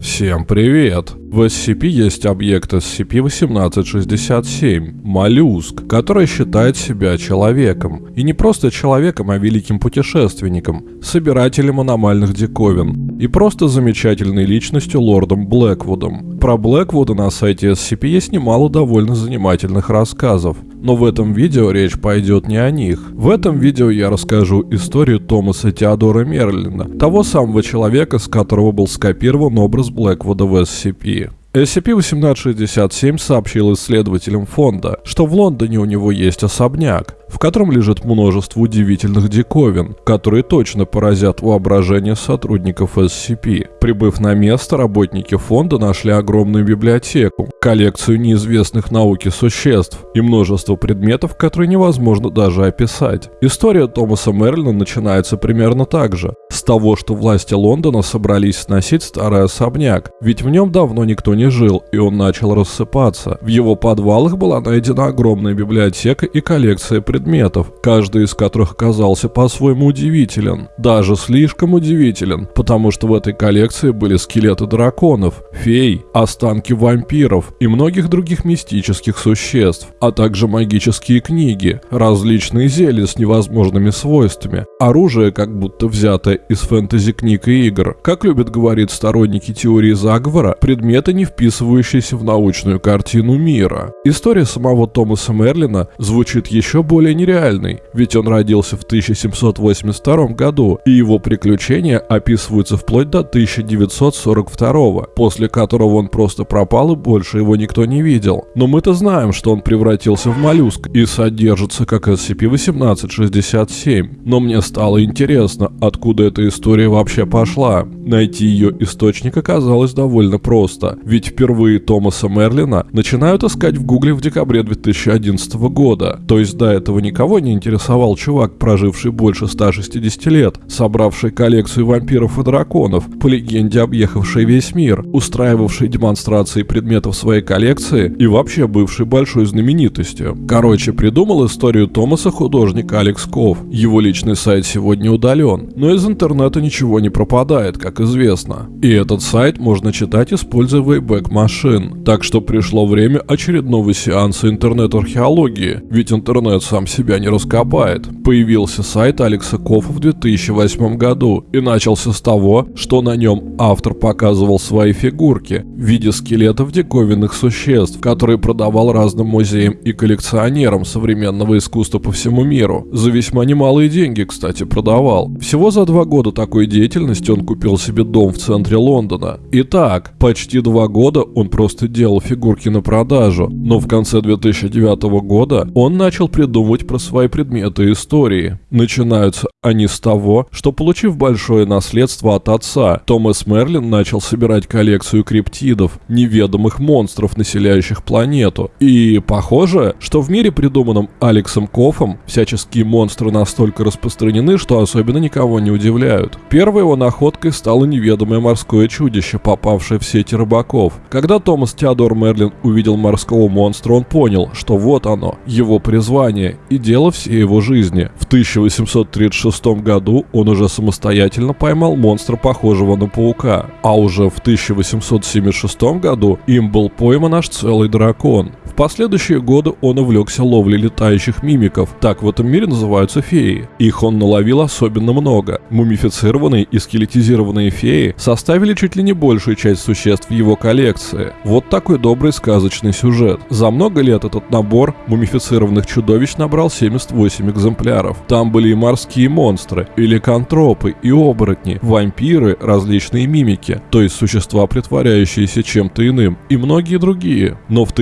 Всем привет! В SCP есть объект SCP-1867 – моллюск, который считает себя человеком. И не просто человеком, а великим путешественником, собирателем аномальных диковин и просто замечательной личностью лордом Блэквудом. Про Блэквуда на сайте SCP есть немало довольно занимательных рассказов. Но в этом видео речь пойдет не о них. В этом видео я расскажу историю Томаса Теодора Мерлина, того самого человека, с которого был скопирован образ Блэквуда в SCP. SCP-1867 сообщил исследователям фонда, что в Лондоне у него есть особняк, в котором лежит множество удивительных диковин, которые точно поразят воображение сотрудников SCP. Прибыв на место, работники фонда нашли огромную библиотеку, коллекцию неизвестных науке существ и множество предметов, которые невозможно даже описать. История Томаса Мерлина начинается примерно так же. С того, что власти Лондона собрались сносить старый особняк, ведь в нем давно никто не жил, и он начал рассыпаться. В его подвалах была найдена огромная библиотека и коллекция предметов каждый из которых оказался по-своему удивителен. Даже слишком удивителен, потому что в этой коллекции были скелеты драконов, фей, останки вампиров и многих других мистических существ, а также магические книги, различные зелья с невозможными свойствами, оружие, как будто взятое из фэнтези-книг и игр. Как любят говорить сторонники теории заговора, предметы, не вписывающиеся в научную картину мира. История самого Томаса Мерлина звучит еще более нереальный, ведь он родился в 1782 году, и его приключения описываются вплоть до 1942, после которого он просто пропал и больше его никто не видел. Но мы-то знаем, что он превратился в моллюск и содержится как SCP-1867. Но мне стало интересно, откуда эта история вообще пошла. Найти ее источник оказалось довольно просто, ведь впервые Томаса Мерлина начинают искать в гугле в декабре 2011 года, то есть до этого никого не интересовал чувак, проживший больше 160 лет, собравший коллекцию вампиров и драконов, по легенде объехавший весь мир, устраивавший демонстрации предметов своей коллекции и вообще бывший большой знаменитостью. Короче, придумал историю Томаса художник Алекс Ков. Его личный сайт сегодня удален, но из интернета ничего не пропадает, как известно. И этот сайт можно читать, используя Wayback Machine. Так что пришло время очередного сеанса интернет-археологии, ведь интернет сам себя не раскопает. Появился сайт Алекса Кофа в 2008 году и начался с того, что на нем автор показывал свои фигурки в виде скелетов диковинных существ, которые продавал разным музеям и коллекционерам современного искусства по всему миру. За весьма немалые деньги, кстати, продавал. Всего за два года такой деятельности он купил себе дом в центре Лондона. Итак, почти два года он просто делал фигурки на продажу, но в конце 2009 года он начал придумывать про свои предметы истории. Начинаются они с того, что получив большое наследство от отца, Томас Мерлин начал собирать коллекцию криптидов, неведомых монстров, населяющих планету. И похоже, что в мире, придуманном Алексом Кофом, всяческие монстры настолько распространены, что особенно никого не удивляют. Первой его находкой стало неведомое морское чудище, попавшее в сети рыбаков. Когда Томас Теодор Мерлин увидел морского монстра, он понял, что вот оно, его призвание, и дело всей его жизни. В 1836 году он уже самостоятельно поймал монстра, похожего на паука, а уже в 1876 году им был пойман аж целый дракон. Последующие годы он увлекся ловлей летающих мимиков, так в этом мире называются феи. Их он наловил особенно много. Мумифицированные и скелетизированные феи составили чуть ли не большую часть существ в его коллекции. Вот такой добрый сказочный сюжет. За много лет этот набор мумифицированных чудовищ набрал собрал 78 экземпляров. Там были и морские монстры, и ликантропы, и оборотни, вампиры, различные мимики, то есть существа, притворяющиеся чем-то иным, и многие другие. Но в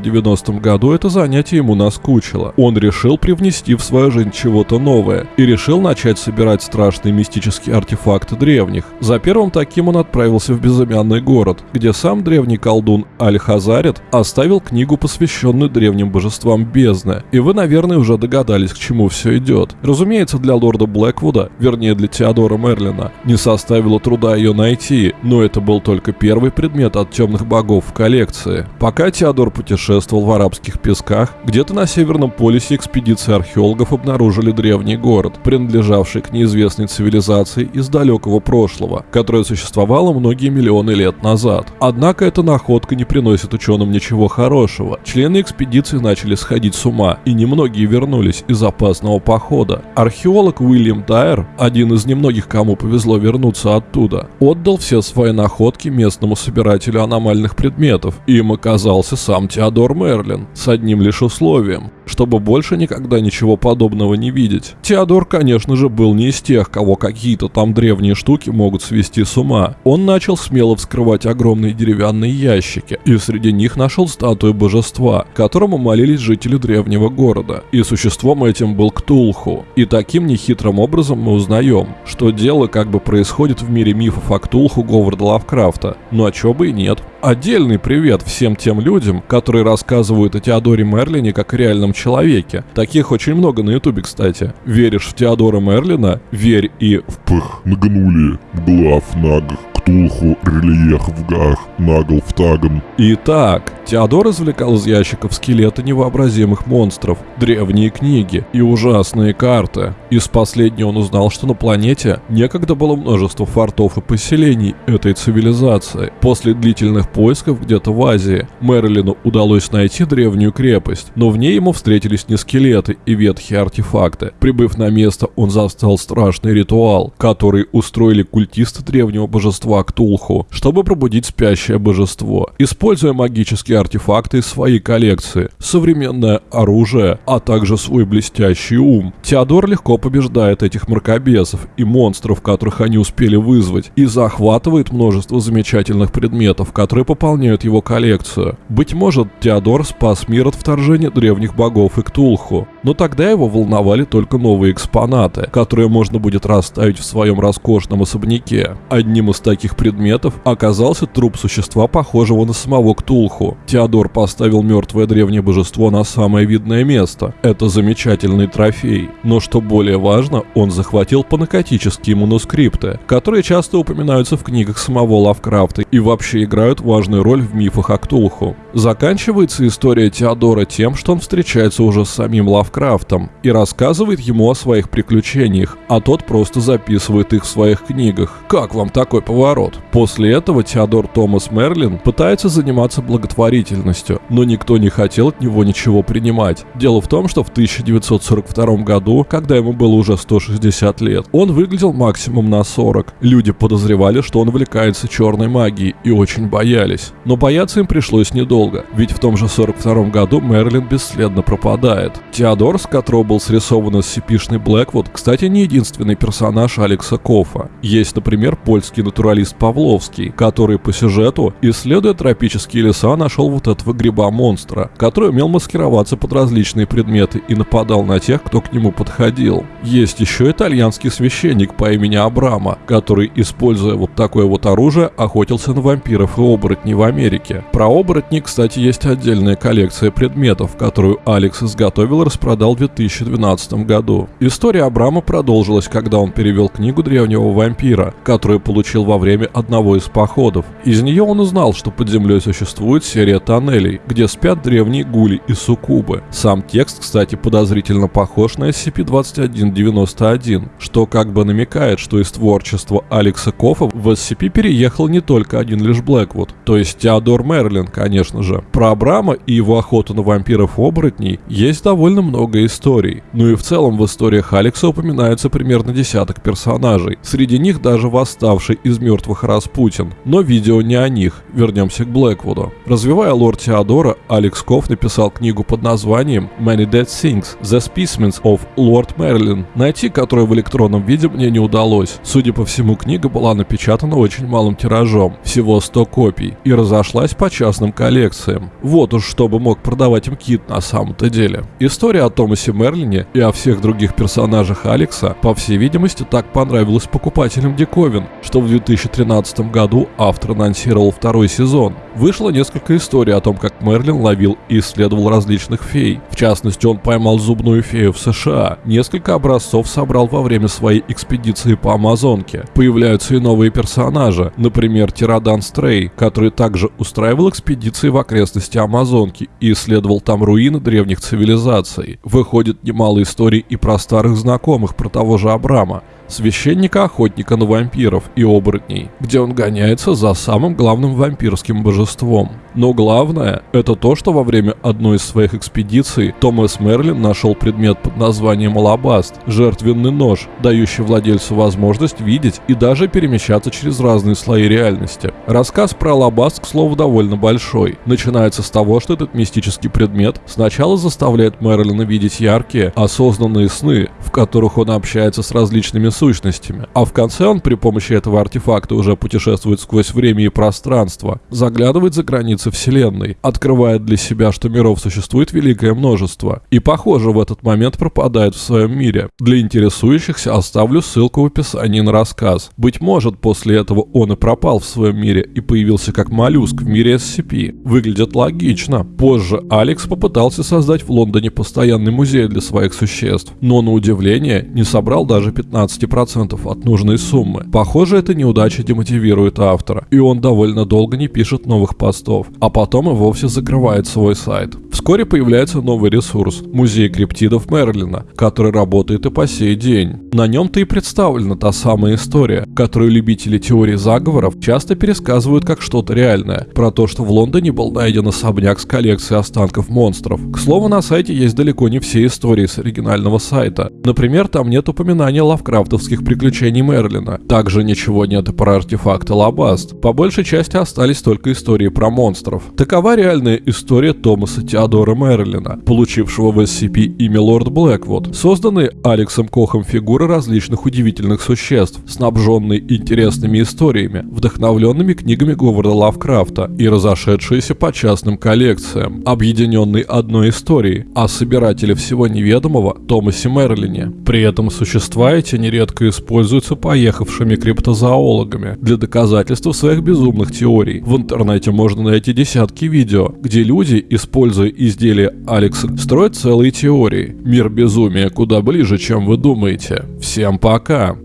1890 году это занятие ему наскучило. Он решил привнести в свою жизнь чего-то новое и решил начать собирать страшные мистические артефакты древних. За первым таким он отправился в безымянный город, где сам древний колдун Аль-Хазарит оставил книгу, посвященную древним божествам бездны. И вы, наверное, уже догадались, к чему все идет. Разумеется, для лорда Блэквуда, вернее для Теодора Мерлина, не составило труда ее найти, но это был только первый предмет от темных богов в коллекции. Пока Теодор путешествовал, путешествовал в арабских песках, где-то на Северном полюсе экспедиции археологов обнаружили древний город, принадлежавший к неизвестной цивилизации из далекого прошлого, которая существовала многие миллионы лет назад. Однако эта находка не приносит ученым ничего хорошего. Члены экспедиции начали сходить с ума, и немногие вернулись из опасного похода. Археолог Уильям Дайер, один из немногих, кому повезло вернуться оттуда, отдал все свои находки местному собирателю аномальных предметов, и им оказался сам Теодор Мерлин, с одним лишь условием чтобы больше никогда ничего подобного не видеть. Теодор, конечно же, был не из тех, кого какие-то там древние штуки могут свести с ума. Он начал смело вскрывать огромные деревянные ящики, и среди них нашел статую божества, которому молились жители древнего города. И существом этим был Ктулху. И таким нехитрым образом мы узнаем, что дело как бы происходит в мире мифов о Ктулху Говарда Лавкрафта. Ну а чё бы и нет. Отдельный привет всем тем людям, которые рассказывают о Теодоре Мерлине как реальном человеке. Таких очень много на ютубе, кстати. Веришь в Теодора Мерлина? Верь и в Пых, нагнули, глав, наг, ктулху, рельеф в гах, нагл в таган. Итак, Теодор извлекал из ящиков скелеты невообразимых монстров, древние книги и ужасные карты. Из последнего он узнал, что на планете некогда было множество фортов и поселений этой цивилизации. После длительных поисков где-то в Азии Мерлину удалось найти древнюю крепость, но в ней ему встретились не скелеты и ветхие артефакты. Прибыв на место, он застал страшный ритуал, который устроили культисты древнего божества Ктулху, чтобы пробудить спящее божество. Используя магические артефакты из своей коллекции, современное оружие, а также свой блестящий ум, Теодор легко побеждает этих мракобесов и монстров, которых они успели вызвать, и захватывает множество замечательных предметов, которые пополняют его коллекцию. Быть может, Теодор спас мир от вторжения древних богов и Ктулху, но тогда его волновали только новые экспонаты, которые можно будет расставить в своем роскошном особняке. Одним из таких предметов оказался труп существа, похожего на самого Ктулху. Теодор поставил мертвое древнее божество на самое видное место. Это замечательный трофей. Но что более важно, он захватил панакотические манускрипты, которые часто упоминаются в книгах самого Лавкрафта и вообще играют важную роль в мифах о Ктулху. Заканчивается история Теодора тем, что он встречается уже с самим Лавкрафтом и рассказывает ему о своих приключениях, а тот просто записывает их в своих книгах. Как вам такой поворот? После этого Теодор Томас Мерлин пытается заниматься благотворительностью, но никто не хотел от него ничего принимать. Дело в том, что в 1942 году, когда ему было уже 160 лет, он выглядел максимум на 40. Люди подозревали, что он увлекается черной магией и очень боялись. Но бояться им пришлось недолго, ведь в том же 42 году Мерлин бесследно пропадает. Теодор, с которого был срисован SCP-шный Блэквуд, кстати, не единственный персонаж Алекса Кофа. Есть, например, польский натуралист Павловский, который по сюжету, исследуя тропические леса, нашел вот этого гриба-монстра, который умел маскироваться под различные предметы и нападал на тех, кто к нему подходил. Есть еще итальянский священник по имени Абрама, который, используя вот такое вот оружие, охотился на вампиров и оборотней в Америке. Про оборотней, кстати, есть отдельная коллекция предметов, которую Алекс изготовил и распродал в 2012 году. История Абрама продолжилась, когда он перевел книгу древнего вампира, которую получил во время одного из походов. Из нее он узнал, что под землей существует серия тоннелей, где спят древние гули и суккубы. Сам текст, кстати, подозрительно похож на SCP-2191, что как бы намекает, что из творчества Алекса Кофа в SCP переехал не только один лишь Блэквуд, то есть Теодор Мерлин, конечно же. Про Абрама и его охоту на вампиров-оборотней есть довольно много историй. Ну и в целом в историях Алекса упоминается примерно десяток персонажей. Среди них даже восставший из мертвых Распутин. Но видео не о них. Вернемся к Блэквуду. Развивая лор Теодора, Алекс Коф написал книгу под названием Many Dead Things – The Specimens of Lord Merlin, найти которую в электронном виде мне не удалось. Судя по всему, книга была напечатана очень малым тиражом, всего 100 копий, и разошлась по частным коллекциям. Вот уж чтобы мог продавать им кит на самом-то деле. История о Томасе Мерлине и о всех других персонажах Алекса, по всей видимости, так понравилась покупателям диковин, что в 2013 году автор анонсировал второй сезон. Вышло несколько историй о том, как Мерлин ловил и исследовал различных фей. В частности, он поймал зубную фею в США. Несколько образцов собрал во время своей экспедиции по Амазонке. Появляются и новые персонажи, например, Тирадан Стрей, который также устраивал экспедиции в окрестности Амазонки и исследовал там руины древних цивилизаций. Выходит немало историй и про старых знакомых, про того же Абрама священника-охотника на вампиров и оборотней, где он гоняется за самым главным вампирским божеством. Но главное, это то, что во время одной из своих экспедиций Томас Мерлин нашел предмет под названием алабаст – жертвенный нож, дающий владельцу возможность видеть и даже перемещаться через разные слои реальности. Рассказ про алабаст, к слову, довольно большой. Начинается с того, что этот мистический предмет сначала заставляет Мерлина видеть яркие, осознанные сны, в которых он общается с различными сущностями, а в конце он при помощи этого артефакта уже путешествует сквозь время и пространство, заглядывает за границы Вселенной, открывает для себя, что миров существует великое множество, и похоже в этот момент пропадает в своем мире. Для интересующихся оставлю ссылку в описании на рассказ. Быть может, после этого он и пропал в своем мире и появился как моллюск в мире SCP. Выглядит логично. Позже Алекс попытался создать в Лондоне постоянный музей для своих существ, но на удивление не собрал даже 15 10% от нужной суммы. Похоже, эта неудача демотивирует автора, и он довольно долго не пишет новых постов, а потом и вовсе закрывает свой сайт. Вскоре появляется новый ресурс – Музей криптидов Мерлина, который работает и по сей день. На нем-то и представлена та самая история, которую любители теории заговоров часто пересказывают как что-то реальное, про то, что в Лондоне был найден особняк с коллекцией останков монстров. К слову, на сайте есть далеко не все истории с оригинального сайта. Например, там нет упоминания лавкрафтов детективских приключений Мерлина. Также ничего нет и про артефакты Лабаст. По большей части остались только истории про монстров. Такова реальная история Томаса Теодора Мерлина, получившего в SCP имя Лорд Блэквуд. Созданные Алексом Кохом фигуры различных удивительных существ, снабженные интересными историями, вдохновленными книгами Говарда Лавкрафта и разошедшиеся по частным коллекциям, объединенные одной историей о собирателе всего неведомого Томасе Мерлине. При этом существа эти нередко используются поехавшими криптозоологами для доказательства своих безумных теорий. В интернете можно найти десятки видео, где люди, используя изделия Алекса, строят целые теории. Мир безумия куда ближе, чем вы думаете. Всем пока!